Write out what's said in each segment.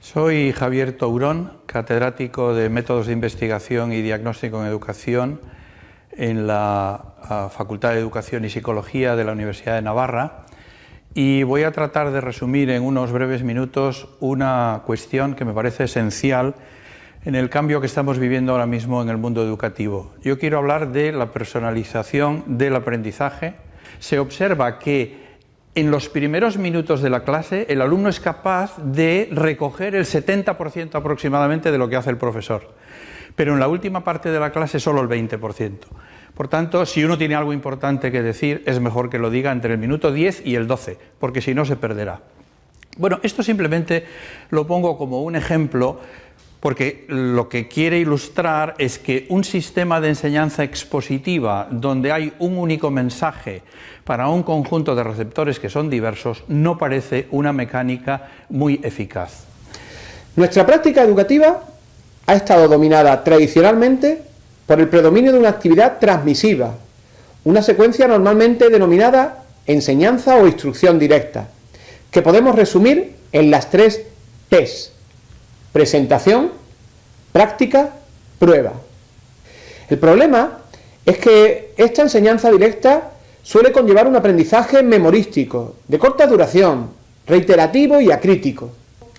Soy Javier Tourón, catedrático de Métodos de Investigación y Diagnóstico en Educación en la Facultad de Educación y Psicología de la Universidad de Navarra y voy a tratar de resumir en unos breves minutos una cuestión que me parece esencial en el cambio que estamos viviendo ahora mismo en el mundo educativo. Yo quiero hablar de la personalización del aprendizaje. Se observa que en los primeros minutos de la clase el alumno es capaz de recoger el 70% aproximadamente de lo que hace el profesor, pero en la última parte de la clase solo el 20%. Por tanto, si uno tiene algo importante que decir, es mejor que lo diga entre el minuto 10 y el 12, porque si no se perderá. Bueno, esto simplemente lo pongo como un ejemplo porque lo que quiere ilustrar es que un sistema de enseñanza expositiva donde hay un único mensaje para un conjunto de receptores que son diversos no parece una mecánica muy eficaz. Nuestra práctica educativa ha estado dominada tradicionalmente por el predominio de una actividad transmisiva, una secuencia normalmente denominada enseñanza o instrucción directa, que podemos resumir en las tres P's, presentación, práctica, prueba. El problema es que esta enseñanza directa suele conllevar un aprendizaje memorístico, de corta duración, reiterativo y acrítico.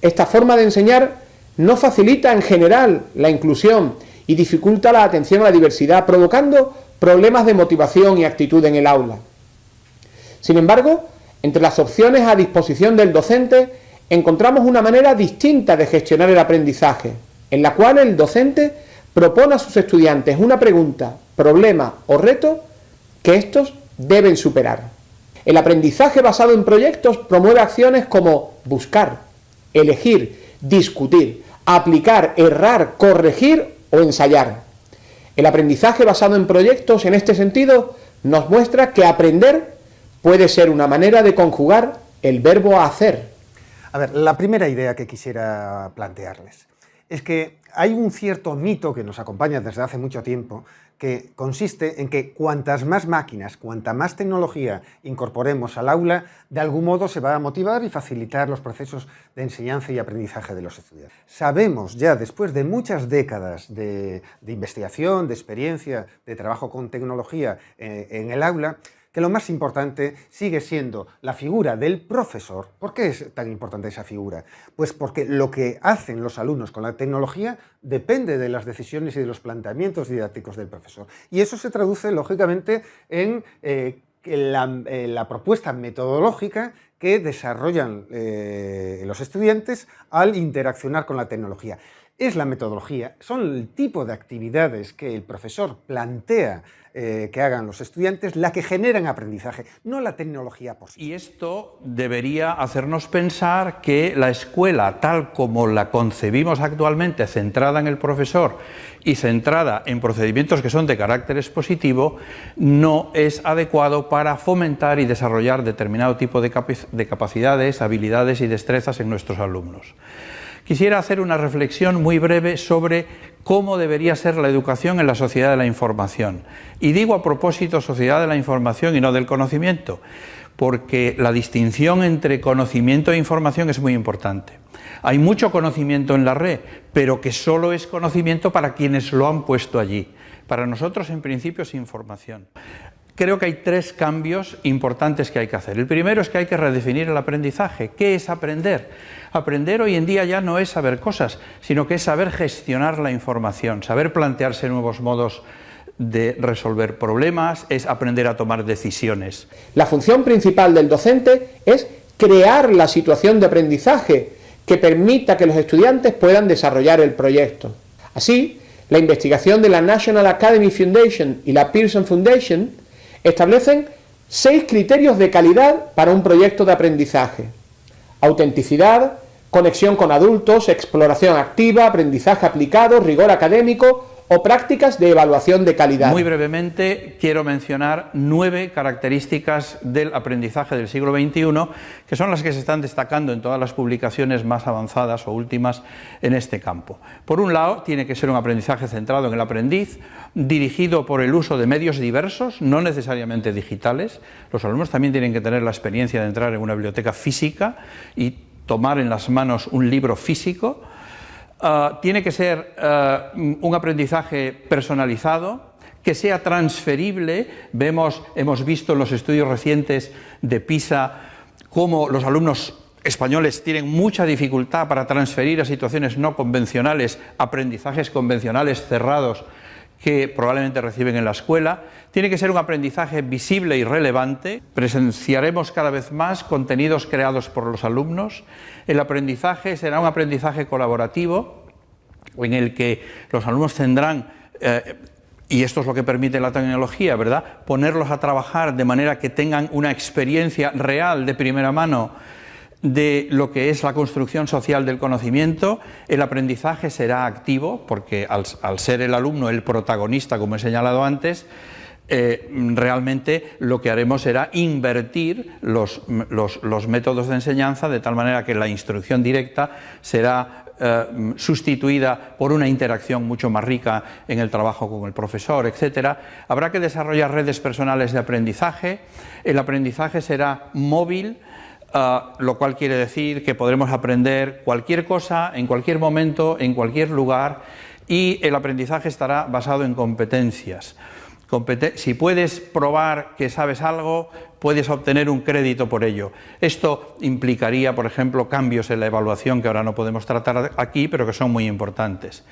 Esta forma de enseñar no facilita en general la inclusión y dificulta la atención a la diversidad, provocando problemas de motivación y actitud en el aula. Sin embargo, entre las opciones a disposición del docente encontramos una manera distinta de gestionar el aprendizaje, en la cual el docente propone a sus estudiantes una pregunta, problema o reto que estos deben superar. El aprendizaje basado en proyectos promueve acciones como buscar, elegir, discutir, aplicar, errar, corregir o ensayar. El aprendizaje basado en proyectos en este sentido nos muestra que aprender puede ser una manera de conjugar el verbo hacer. A ver, la primera idea que quisiera plantearles es que hay un cierto mito que nos acompaña desde hace mucho tiempo que consiste en que cuantas más máquinas, cuanta más tecnología incorporemos al aula, de algún modo se va a motivar y facilitar los procesos de enseñanza y aprendizaje de los estudiantes. Sabemos ya, después de muchas décadas de, investigación, de experiencia, de trabajo con tecnología eh, en el aula, que lo más importante sigue siendo la figura del profesor. ¿Por qué es tan importante esa figura? Pues porque lo que hacen los alumnos con la tecnología depende de las decisiones y de los planteamientos didácticos del profesor. Y eso se traduce, lógicamente, en eh, la, propuesta metodológica que desarrollan eh, los estudiantes al interaccionar con la tecnología. Es la metodología, son el tipo de actividades que el profesor plantea eh, que hagan los estudiantes la que generan aprendizaje, no la tecnología por sí. Y esto debería hacernos pensar que la escuela, tal como la concebimos actualmente, centrada en el profesor y centrada en procedimientos que son de carácter expositivo, no es adecuado para fomentar y desarrollar determinado tipo de, de capacidades, habilidades y destrezas en nuestros alumnos. Quisiera hacer una reflexión muy breve sobre cómo debería ser la educación en la sociedad de la información. Y digo a propósito sociedad de la información y no del conocimiento, porque la distinción entre conocimiento e información es muy importante. Hay mucho conocimiento en la red, pero que solo es conocimiento para quienes lo han puesto allí. Para nosotros, en principio, es información. Creo que hay tres cambios importantes que hay que hacer. El primero es que hay que redefinir el aprendizaje. ¿Qué es aprender? Aprender hoy en día ya no es saber cosas, sino que es saber gestionar la información, saber plantearse nuevos modos de resolver problemas, es aprender a tomar decisiones. La función principal del docente es crear la situación de aprendizaje que permita que los estudiantes puedan desarrollar el proyecto. Así, la investigación de la National Academy Foundation y la Pearson Foundation establecen seis criterios de calidad para un proyecto de aprendizaje. Autenticidad, conexión con adultos, exploración activa, aprendizaje aplicado, rigor académico, o prácticas de evaluación de calidad. Muy brevemente quiero mencionar nueve características del aprendizaje del siglo XXI que son las que se están destacando en todas las publicaciones más avanzadas o últimas en este campo. Por un lado, tiene que ser un aprendizaje centrado en el aprendiz, dirigido por el uso de medios diversos, no necesariamente digitales. Los alumnos también tienen que tener la experiencia de entrar en una biblioteca física y tomar en las manos un libro físico, ah, tiene que ser ah, un aprendizaje personalizado, que sea transferible. Vemos, hemos visto en los estudios recientes de PISA cómo los alumnos españoles tienen mucha dificultad para transferir a situaciones no convencionales aprendizajes convencionales cerrados que probablemente reciben en la escuela. Tiene que ser un aprendizaje visible y relevante. Presenciaremos cada vez más contenidos creados por los alumnos. El aprendizaje será un aprendizaje colaborativo en el que los alumnos tendrán eh, y esto es lo que permite la tecnología, ¿verdad? Ponerlos a trabajar de manera que tengan una experiencia real de primera mano de lo que es la construcción social del conocimiento, el aprendizaje será activo, porque al, ser el alumno el protagonista, como he señalado antes, eh, realmente lo que haremos será invertir los, métodos de enseñanza de tal manera que la instrucción directa será eh, sustituida por una interacción mucho más rica en el trabajo con el profesor, etc. Habrá que desarrollar redes personales de aprendizaje, el aprendizaje será móvil, Ah, lo cual quiere decir que podremos aprender cualquier cosa en cualquier momento, en cualquier lugar y el aprendizaje estará basado en competencias. si puedes probar que sabes algo, puedes obtener un crédito por ello. Esto implicaría, por ejemplo, cambios en la evaluación que ahora no podemos tratar aquí, pero que son muy importantes.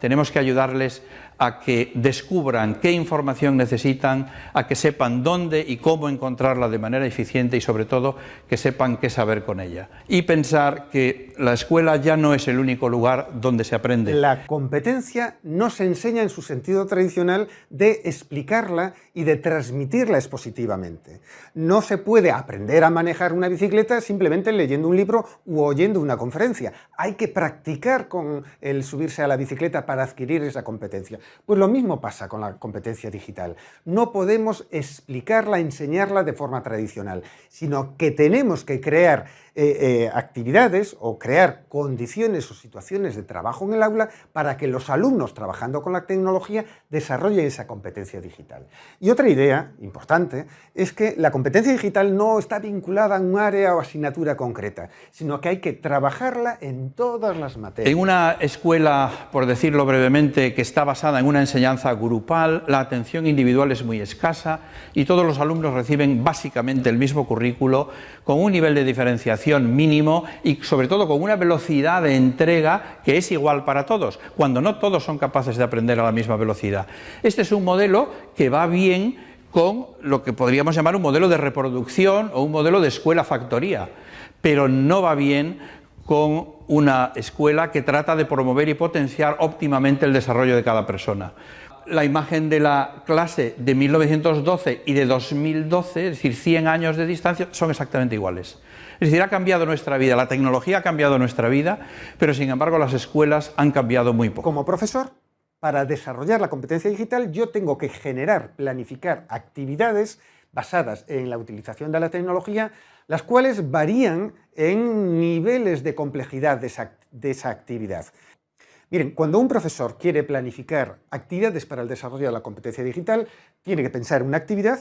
Tenemos que ayudarles a que descubran qué información necesitan, a que sepan dónde y cómo encontrarla de manera eficiente y sobre todo que sepan qué saber con ella. Y pensar que la escuela ya no es el único lugar donde se aprende. La competencia no se enseña en su sentido tradicional de explicarla y de transmitirla expositivamente. No se puede aprender a manejar una bicicleta simplemente leyendo un libro u oyendo una conferencia. Hay que practicar con el subirse a la bicicleta para adquirir esa competencia. Pues lo mismo pasa con la competencia digital. No podemos explicarla, enseñarla de forma tradicional, sino que tenemos que crear eh, eh, actividades o crear condiciones o situaciones de trabajo en el aula para que los alumnos trabajando con la tecnología desarrollen esa competencia digital. Y otra idea importante es que la competencia digital no está vinculada a un área o asignatura concreta, sino que hay que trabajarla en todas las materias. En una escuela, por decirlo brevemente, que está basada en una enseñanza grupal, la atención individual es muy escasa y todos los alumnos reciben básicamente el mismo currículo con un nivel de diferenciación mínimo y sobre todo con una velocidad de entrega que es igual para todos, cuando no todos son capaces de aprender a la misma velocidad. Este es un modelo que va bien con lo que podríamos llamar un modelo de reproducción o un modelo de escuela-factoría, pero no va bien con una escuela que trata de promover y potenciar óptimamente el desarrollo de cada persona la imagen de la clase de 1912 y de 2012, es decir, 100 años de distancia, son exactamente iguales. Es decir, ha cambiado nuestra vida, la tecnología ha cambiado nuestra vida, pero sin embargo las escuelas han cambiado muy poco. Como profesor, para desarrollar la competencia digital yo tengo que generar, planificar actividades basadas en la utilización de la tecnología, las cuales varían en niveles de complejidad de esa, actividad. Miren, cuando un profesor quiere planificar actividades para el desarrollo de la competencia digital, tiene que pensar una actividad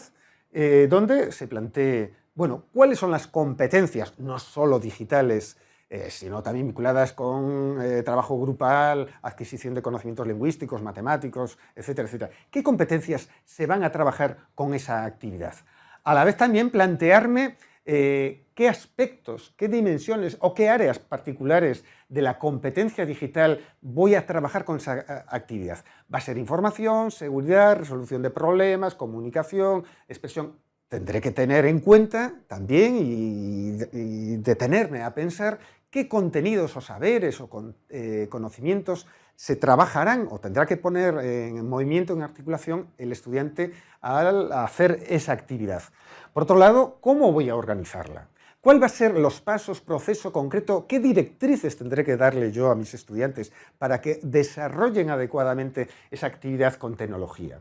eh, donde se plantee bueno, ¿cuáles son las competencias, no solo digitales, eh, sino también vinculadas con eh, trabajo grupal, adquisición de conocimientos lingüísticos, matemáticos, etcétera, etcétera? ¿Qué competencias se van a trabajar con esa actividad? A la vez también plantearme qué aspectos, qué dimensiones o qué áreas particulares de la competencia digital voy a trabajar con esa actividad. ¿Va a ser información, seguridad, resolución de problemas, comunicación, expresión? tendré que tener en cuenta también y, detenerme a pensar qué contenidos o saberes o eh, conocimientos se trabajarán o tendrá que poner en movimiento, en articulación, el estudiante al hacer esa actividad. Por otro lado, ¿cómo voy a organizarla? ¿Cuál va a ser los pasos, proceso concreto? ¿Qué directrices tendré que darle yo a mis estudiantes para que desarrollen adecuadamente esa actividad con tecnología?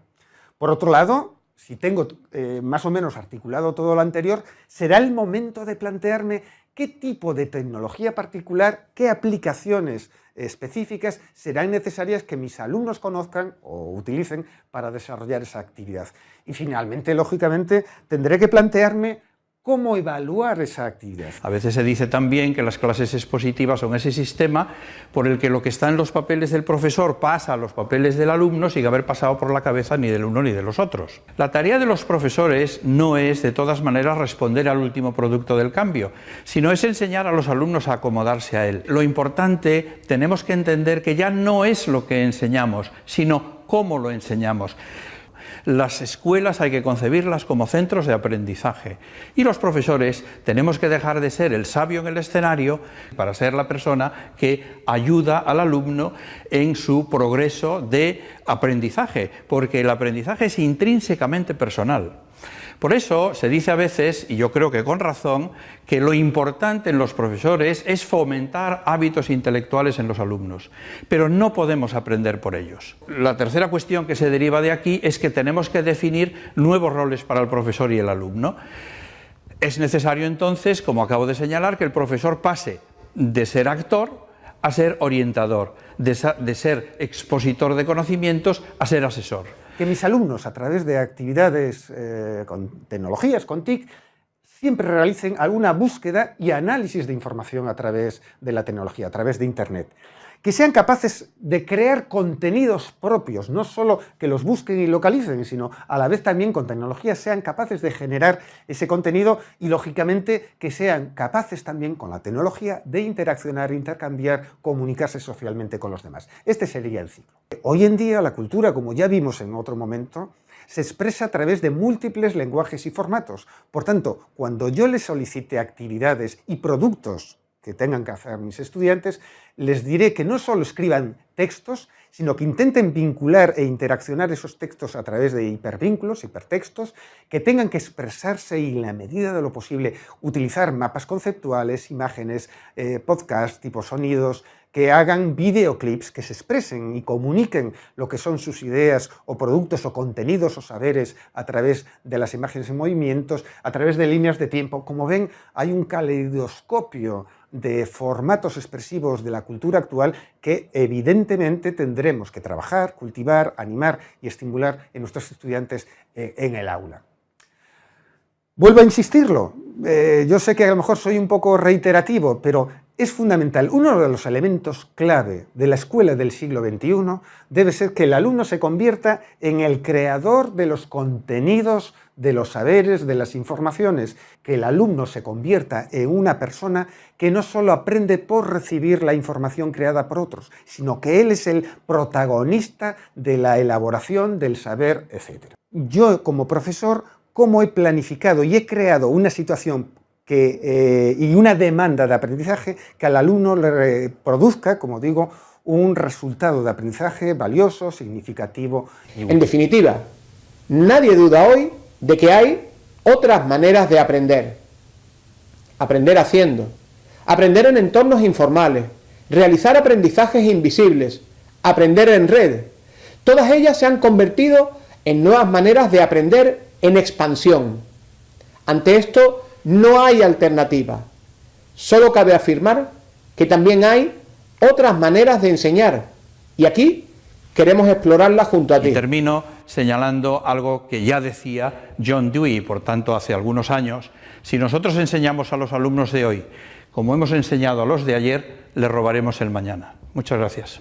Por otro lado, si tengo eh, más o menos articulado todo lo anterior, será el momento de plantearme qué tipo de tecnología particular, qué aplicaciones específicas serán necesarias que mis alumnos conozcan o utilicen para desarrollar esa actividad. Y finalmente, lógicamente, tendré que plantearme cómo evaluar esa actividad. A veces se dice también que las clases expositivas son ese sistema por el que lo que está en los papeles del profesor pasa a los papeles del alumno sin haber pasado por la cabeza ni del uno ni de los otros. La tarea de los profesores no es, de todas maneras, responder al último producto del cambio, sino es enseñar a los alumnos a acomodarse a él. Lo importante, tenemos que entender que ya no es lo que enseñamos, sino cómo lo enseñamos. Las escuelas hay que concebirlas como centros de aprendizaje y los profesores tenemos que dejar de ser el sabio en el escenario para ser la persona que ayuda al alumno en su progreso de aprendizaje, porque el aprendizaje es intrínsecamente personal. Por eso se dice a veces, y yo creo que con razón, que lo importante en los profesores es fomentar hábitos intelectuales en los alumnos, pero no podemos aprender por ellos. La tercera cuestión que se deriva de aquí es que tenemos que definir nuevos roles para el profesor y el alumno. Es necesario entonces, como acabo de señalar, que el profesor pase de ser actor a ser orientador, de, ser expositor de conocimientos a ser asesor que mis alumnos, a través de actividades eh, con tecnologías, con TIC, siempre realicen alguna búsqueda y análisis de información a través de la tecnología, a través de Internet que sean capaces de crear contenidos propios, no solo que los busquen y localicen, sino a la vez también con tecnología sean capaces de generar ese contenido y lógicamente que sean capaces también con la tecnología de interaccionar, intercambiar, comunicarse socialmente con los demás. Este sería el ciclo. Hoy en día la cultura, como ya vimos en otro momento, se expresa a través de múltiples lenguajes y formatos. Por tanto, cuando yo les solicite actividades y productos que tengan que hacer mis estudiantes, les diré que no solo escriban textos, sino que intenten vincular e interaccionar esos textos a través de hipervínculos, hipertextos, que tengan que expresarse y, en la medida de lo posible, utilizar mapas conceptuales, imágenes, eh, podcasts, tipo sonidos, que hagan videoclips que se expresen y comuniquen lo que son sus ideas o productos o contenidos o saberes a través de las imágenes en movimientos, a través de líneas de tiempo. Como ven, hay un caleidoscopio de formatos expresivos de la cultura actual que evidentemente tendremos que trabajar, cultivar, animar y estimular en nuestros estudiantes eh, en el aula. Vuelvo a insistirlo, eh, yo sé que a lo mejor soy un poco reiterativo, pero es fundamental, uno de los elementos clave de la escuela del siglo XXI debe ser que el alumno se convierta en el creador de los contenidos, de los saberes, de las informaciones, que el alumno se convierta en una persona que no solo aprende por recibir la información creada por otros, sino que él es el protagonista de la elaboración del saber, etc. Yo como profesor, ¿cómo he planificado y he creado una situación eh, y una demanda de aprendizaje que al alumno le produzca, como digo, un resultado de aprendizaje valioso, significativo. en definitiva, nadie duda hoy de que hay otras maneras de aprender. Aprender haciendo, aprender en entornos informales, realizar aprendizajes invisibles, aprender en red. Todas ellas se han convertido en nuevas maneras de aprender en expansión. Ante esto, no hay alternativa. Solo cabe afirmar que también hay otras maneras de enseñar. Y aquí queremos explorarlas junto a ti. Y termino señalando algo que ya decía John Dewey, por tanto, hace algunos años. Si nosotros enseñamos a los alumnos de hoy como hemos enseñado a los de ayer, les robaremos el mañana. Muchas gracias.